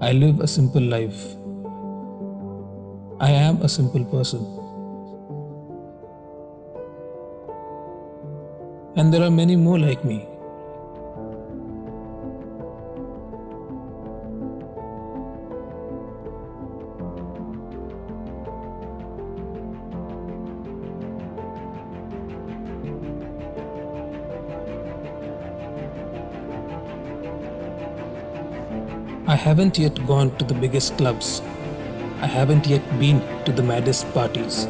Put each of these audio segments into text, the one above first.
I live a simple life. I am a simple person. And there are many more like me. I haven't yet gone to the biggest clubs. I haven't yet been to the maddest parties.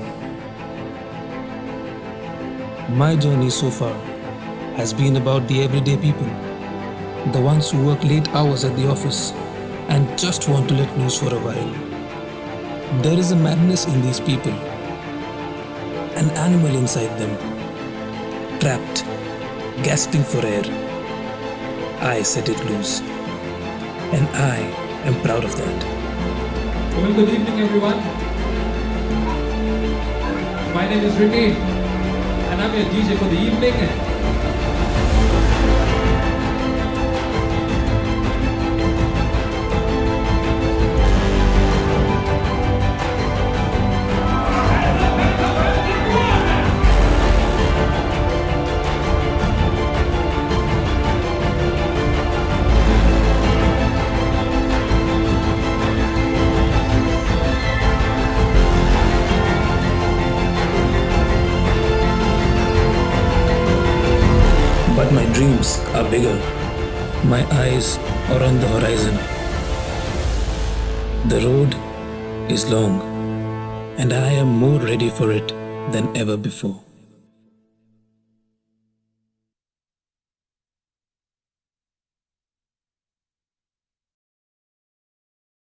My journey so far has been about the everyday people, the ones who work late hours at the office and just want to let loose for a while. There is a madness in these people, an animal inside them, trapped, gasping for air. I set it loose and I am proud of that. Well, good evening, everyone. My name is Ricky, and I'm your DJ for the evening. But my dreams are bigger. My eyes are on the horizon. The road is long, and I am more ready for it than ever before.